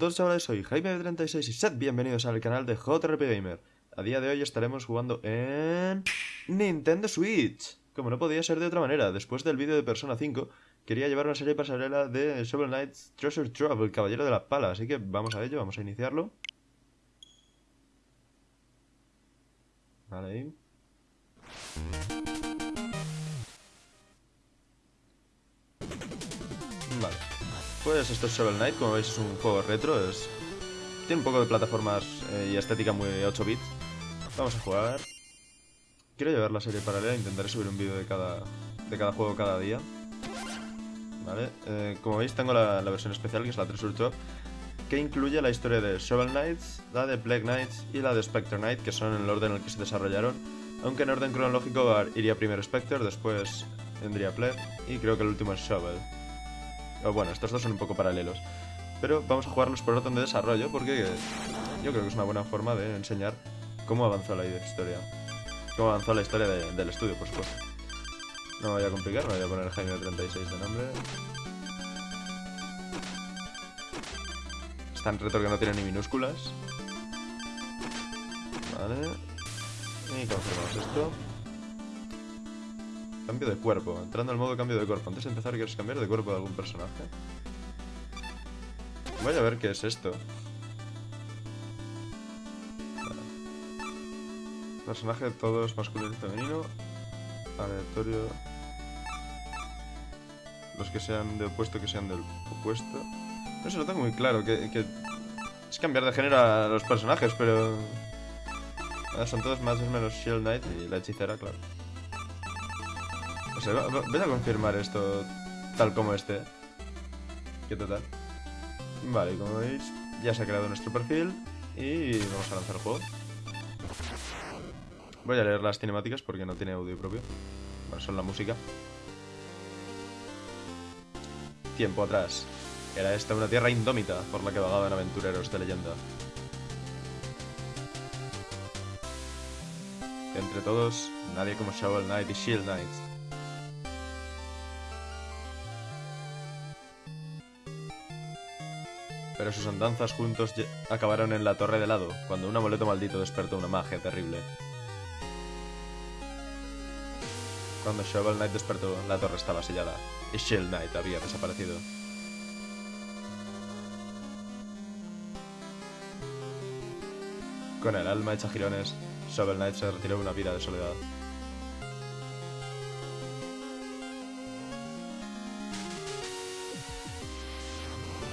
todos chavales, soy Jaime36 y sed bienvenidos al canal de JRP Gamer. A día de hoy estaremos jugando en... Nintendo Switch. Como no podía ser de otra manera, después del vídeo de Persona 5, quería llevar una serie pasarela de Shovel Knight's Treasure Trove, el caballero de la pala, así que vamos a ello, vamos a iniciarlo. Vale, ahí. Pues esto es Shovel Knight, como veis es un juego retro, es... Tiene un poco de plataformas eh, y estética muy 8 bits. Vamos a jugar. Quiero llevar la serie paralela, intentaré subir un vídeo de cada, de cada juego cada día. Vale, eh, como veis tengo la, versión especial que es la 3 Ultra que incluye la historia de Shovel Knights, la de Black Knights y la de Spectre Knight, que son en el orden en el que se desarrollaron, aunque en orden cronológico iría primero Spectre, después vendría Plague y creo que el último es Shovel bueno, estos dos son un poco paralelos. Pero vamos a jugarlos por orden de desarrollo porque yo creo que es una buena forma de enseñar cómo avanzó la historia. Cómo avanzó la historia del estudio, por supuesto. No me voy a complicar, me voy a poner Jaime 36 de nombre. Es tan retro que no tiene ni minúsculas. Vale. Y confirmamos esto. Cambio de cuerpo. Entrando al modo cambio de cuerpo. Antes de empezar, ¿quieres cambiar de cuerpo de algún personaje? Voy a ver qué es esto. Personaje todos masculino y femenino. Aleatorio. Los que sean de opuesto, que sean del opuesto. No sé, lo tengo muy claro. Que, Es cambiar de género a los personajes, pero... Son todos más o menos Shield Knight y la hechicera, claro voy a confirmar esto tal como esté. ¿Qué total? Vale, como veis, ya se ha creado nuestro perfil y vamos a lanzar el juego. Voy a leer las cinemáticas porque no tiene audio propio. Bueno, son la música. Tiempo atrás. Era esta una tierra indómita por la que vagaban aventureros de leyenda. Entre todos, nadie como Shovel Knight y Shield Knight pero sus andanzas juntos acabaron en la torre de lado, cuando un amuleto maldito despertó una magia terrible. Cuando Shovel Knight despertó, la torre estaba sellada, y Shield Knight había desaparecido. Con el alma hecha girones, Shovel Knight se retiró una vida de soledad.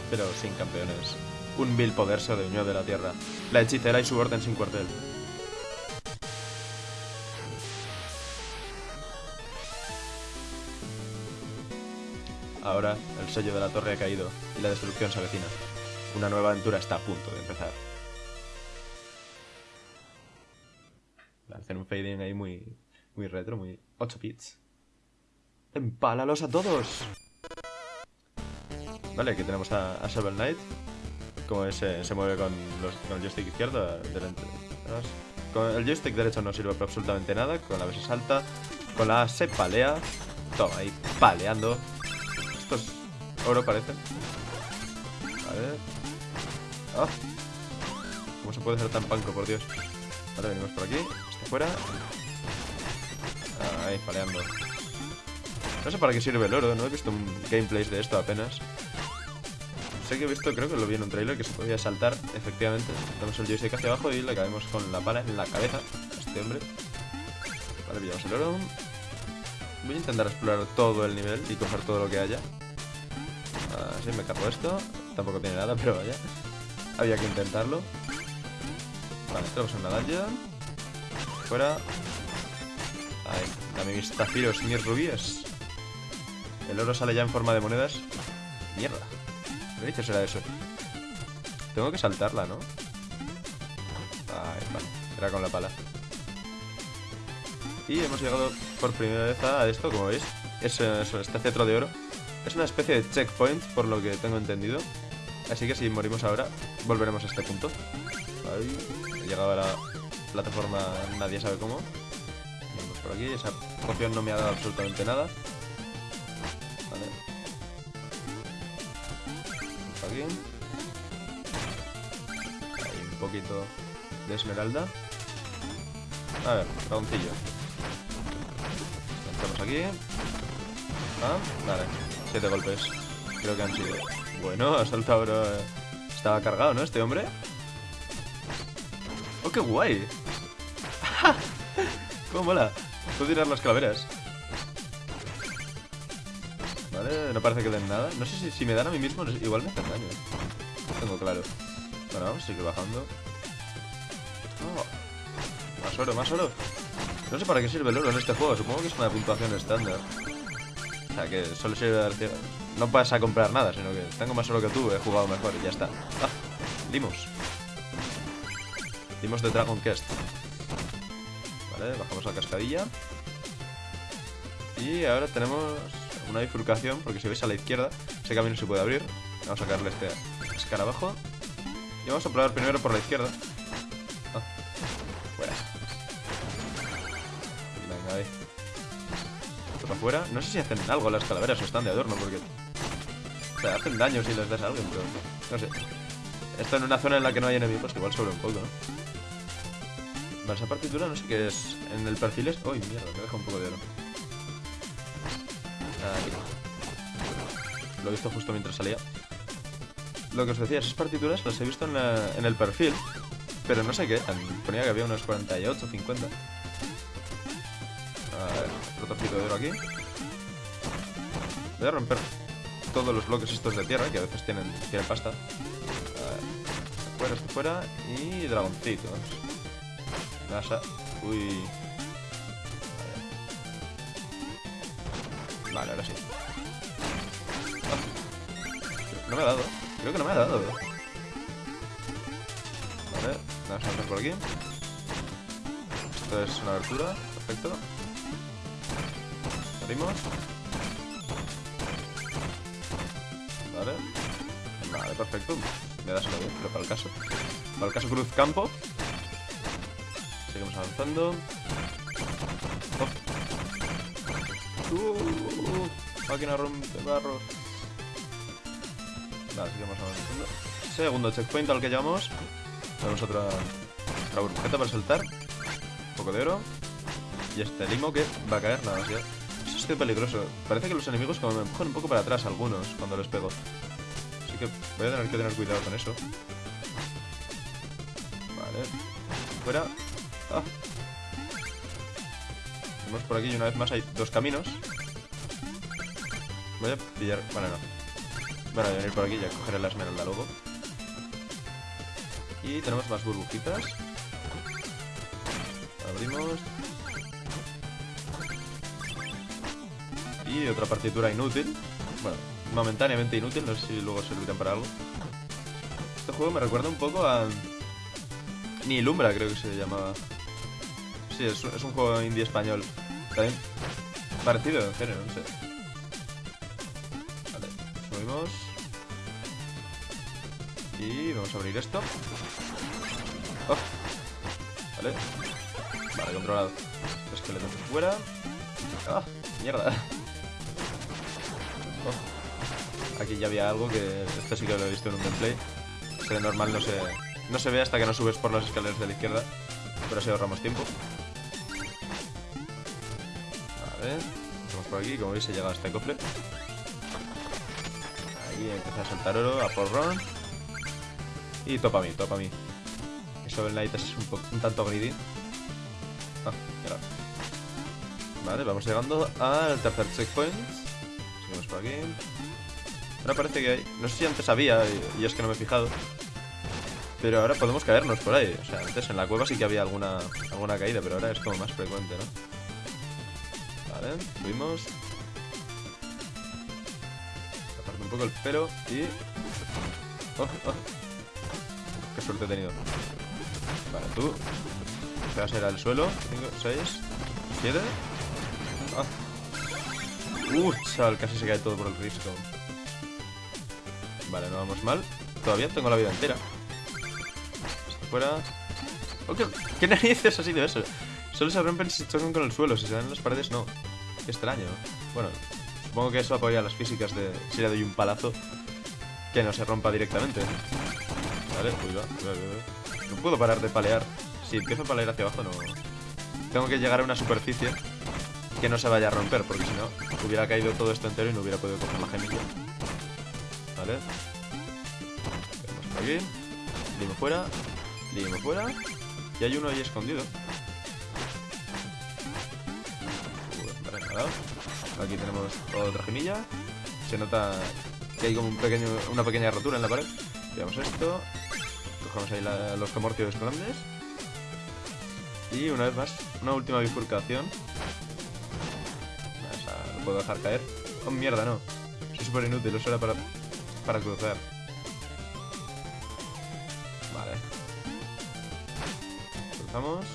Pero sin campeones. Un vil poder se adueñó de la tierra, la hechicera y su orden sin cuartel. Ahora, el sello de la torre ha caído y la destrucción se avecina. Una nueva aventura está a punto de empezar. Hacen un fading ahí muy, muy retro, muy 8 bits. ¡Empálalos a todos! Vale, aquí tenemos a, Shovel Knight. Como se, se mueve con, el joystick izquierdo. Con el joystick derecho no sirve para absolutamente nada. Con la B se salta. Con la A se palea. Toma, ahí paleando. Esto es oro, parece. Vale. ¡Ah! ¿Cómo se puede ser tan panco, por Dios? Vale, venimos por aquí. Este fuera. ahí, paleando. No sé para qué sirve el oro, no he visto un gameplay de esto apenas. Sé que he visto, creo que lo vi en un trailer, que se podía saltar, efectivamente. Damos el joystick hacia abajo y le caemos con la pala en la cabeza a este hombre. Vale, pillamos el oro. Voy a intentar explorar todo el nivel y coger todo lo que haya. Así me cargo esto. Tampoco tiene nada, pero vaya. Había que intentarlo. Vale, en la dungeon. Fuera. Ahí, dame mis zafiros mis rubíes. El oro sale ya en forma de monedas. Mierda. ¿Qué dices será eso? Tengo que saltarla, ¿no? Ahí, vale. Era con la pala. Y hemos llegado por primera vez a esto, como veis. Es este cetro de oro. Es una especie de checkpoint, por lo que tengo entendido. Así que si morimos ahora, volveremos a este punto. Ahí. He llegado a la plataforma, nadie sabe cómo. Vamos por aquí. Esa poción no me ha dado absolutamente nada. Un poquito de esmeralda. A ver, dragoncillo. Entramos aquí. Ah, vale. Siete golpes. Creo que han sido. Bueno, ha saltado. Estaba cargado, ¿no? Este hombre. ¡Oh, qué guay! ¡Cómo mola! Puedo tirar las calaveras. No parece que den nada. No sé si, si me dan a mí mismo, igual me hacen daño. No tengo claro. Bueno, vamos a seguir bajando. Oh, más oro, más oro. No sé para qué sirve el oro en este juego. Supongo que es una puntuación estándar. O sea, que solo sirve dar... No vas a comprar nada, sino que tengo más oro que tú, he jugado mejor y ya está. Ah, limos. Limos de Dragon Quest. Vale, bajamos la cascadilla. Y ahora tenemos una bifurcación, porque si veis a la izquierda, ese camino se puede abrir. Vamos a sacarle este escarabajo. Y vamos a probar primero por la izquierda. Ah, fuera. Venga, ahí. Esto para afuera. No sé si hacen algo las calaveras o están de adorno, porque... O sea, hacen daño si les das a alguien, pero... No sé. Esto en una zona en la que no hay enemigos, igual sobre un poco, ¿no? Vale, esa partitura no sé qué es. En el perfil es... ¡Uy, mierda! Me deja un poco de oro. Lo he visto justo mientras salía. Lo que os decía, esas partituras las he visto en, el perfil, pero no sé qué. Ponía que había unos 48, 50. A ver, otro de oro aquí. Voy a romper todos los bloques estos de tierra, que a veces tienen, tienen pasta. A ver, fuera, este fuera. Y dragoncitos. Nasa. Uy. Vale, ahora sí. No me ha dado. Creo que no me ha dado. Vale, vamos a entrar por aquí. Esto es una abertura. Perfecto. Abrimos. Vale. Vale, perfecto. Me da solo bien, pero para el caso. Para el caso Cruz Campo. Seguimos avanzando. Uh, máquina rompe barro. Vale, seguimos avanzando. Segundo checkpoint al que llevamos. Tenemos otra, otra burbujeta para saltar. Un poco de oro. Y este limo que va a caer nada más ya. Eso es que peligroso. Parece que los enemigos como me empujan un poco para atrás algunos cuando les pego. Así que voy a tener que tener cuidado con eso. Vale. Fuera. Ah. Tenemos por aquí y una vez más hay dos caminos. Voy a pillar... Bueno, no. Bueno, voy a venir por aquí y a coger la esmeralda luego. Y tenemos más burbujitas. Abrimos. Y otra partitura inútil. Bueno, momentáneamente inútil, no sé si luego servirán para algo. Este juego me recuerda un poco a... Ni Lumbra creo que se llamaba. Sí, es, un juego indie español. También parecido en género, no sé. Vale, subimos. Y vamos a abrir esto. Oh. Vale. Vale, controlado. Esqueleto fuera. ¡Ah! ¡Mierda! Oh. Aquí ya había algo que... Esto sí que lo he visto en un gameplay. Que normal no se, no se ve hasta que no subes por las escaleras de la izquierda. Pero así ahorramos tiempo. Vamos por aquí. Como veis, he llegado a este cofre. Ahí empieza a saltar oro, a porrón. Y topa a mí, topa a mí. Eso Knight es un, tanto greedy. Ah. Vale, vamos llegando al tercer checkpoint. Seguimos por aquí. Ahora parece que hay... No sé si antes había, y, es que no me he fijado. Pero ahora podemos caernos por ahí. O sea, antes en la cueva sí que había alguna, alguna caída, pero ahora es como más frecuente, ¿no? Vale, subimos. Aparte un poco el pelo y... Oh, oh. Qué suerte he tenido. Vale, tú. Te vas a ir al suelo. 5, 6, 7. Uh, chaval, casi se cae todo por el risco. Vale, no vamos mal. Todavía tengo la vida entera. Esto fuera. Oh, ¿qué, ¿qué, narices así de eso? Solo se rompen si chocan con el suelo. Si se dan en las paredes, no. Qué extraño. Bueno, supongo que eso apoya las físicas de si le doy un palazo que no se rompa directamente. Vale, va, va. No puedo parar de palear. Si empiezo a palear hacia abajo, no... Tengo que llegar a una superficie que no se vaya a romper, porque si no, hubiera caído todo esto entero y no hubiera podido coger la gemilla. Vale. Vamos por aquí. Limo fuera. Limo fuera. Y hay uno ahí escondido. Aquí tenemos otra gemilla. Se nota que hay como una pequeña rotura en la pared. Veamos esto. Cogemos ahí la- los comorcios grandes. Y una vez más, una última bifurcación. O sea, lo puedo dejar caer. Oh, mierda, no. Soy súper inútil, eso era para, para cruzar. Vale. Cruzamos.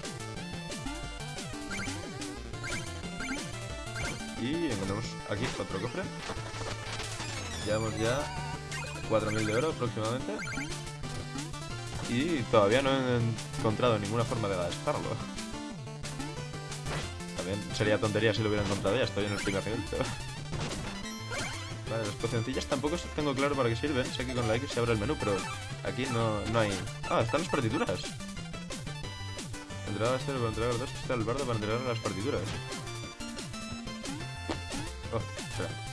Y encontramos aquí otro cofre. Llevamos ya 4.000 de oro aproximadamente. Y todavía no he encontrado ninguna forma de gastarlo. También sería tontería si lo hubiera encontrado ya, estoy en el primer Vale, las pocioncillas tampoco tengo claro para qué sirven. Sé que con la X se abre el menú, pero aquí no, no hay... Ah, están las partituras. Entregar este para entregar dos, está el bardo para entregar las partituras.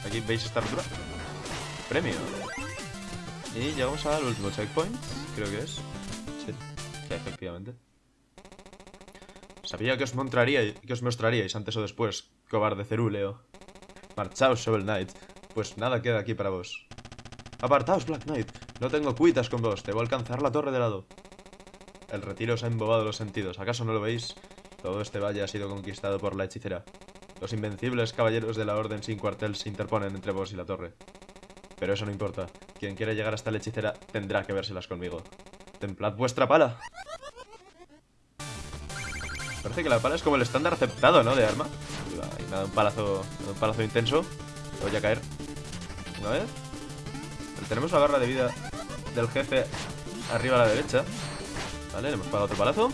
Aquí veis esta rotura. Premio. Y llegamos al último checkpoint, creo que es. Sí, efectivamente. Sabía que os que os mostraríais antes o después, cobarde cerúleo. Marchaos, Shovel Knight. Pues nada queda aquí para vos. Apartaos, Black Knight. No tengo cuitas con vos. Debo alcanzar la torre de lado. El retiro os ha embobado los sentidos. ¿Acaso no lo veis? Todo este valle ha sido conquistado por la hechicera. Los invencibles caballeros de la Orden sin cuartel se interponen entre vos y la torre. Pero eso no importa. Quien quiera llegar hasta la hechicera tendrá que vérselas conmigo. Templad vuestra pala. Parece que la pala es como el estándar aceptado, ¿no? De arma. Y nada, un palazo, un palazo intenso. Voy a caer. Una vez. Tenemos la barra de vida del jefe arriba a la derecha. Vale, le hemos pagado otro palazo.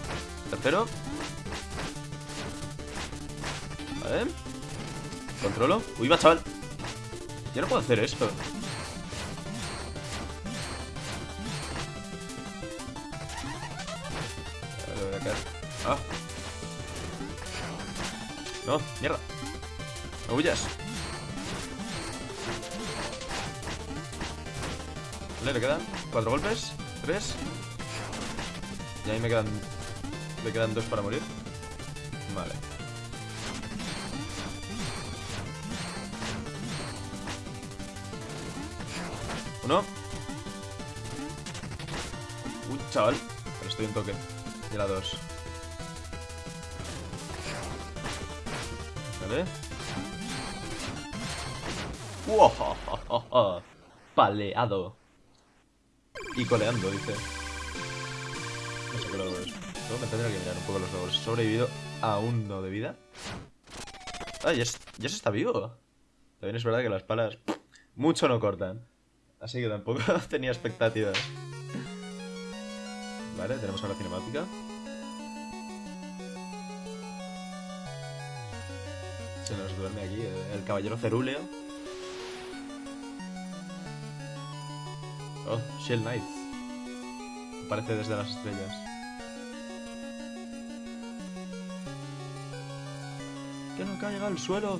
Tercero. Vale. Controlo. Uy, va, chaval. Yo no puedo hacer esto. Ah. No, mierda. No huyas. Vale, le quedan cuatro golpes. Tres. Y ahí me quedan. Me quedan dos para morir. Vale. Uno. Uy, chaval. Pero estoy en toque. Y la dos. Vale. ¡Wow! Paleado. Y coleando, dice. No sé qué logro es. Me tendré que mirar un poco los logros. Sobrevivido a uno de vida. Ah, ya, es- ya se está vivo. También es verdad que las palas mucho no cortan. Así que tampoco tenía expectativas. Vale, tenemos ahora cinemática. Se nos duerme aquí el caballero cerúleo. Oh, Shell Knight. Aparece desde las estrellas. ¡Que no caiga al suelo!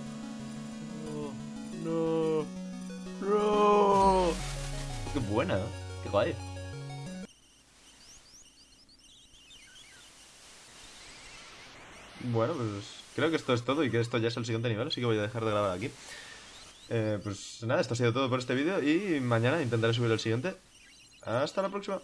No, no, no. ¡Qué buena! ¡Qué guay! Bueno, pues creo que esto es todo y que esto ya es el siguiente nivel, así que voy a dejar de grabar aquí. Eh, pues nada, esto ha sido todo por este vídeo y mañana intentaré subir el siguiente. Hasta la próxima.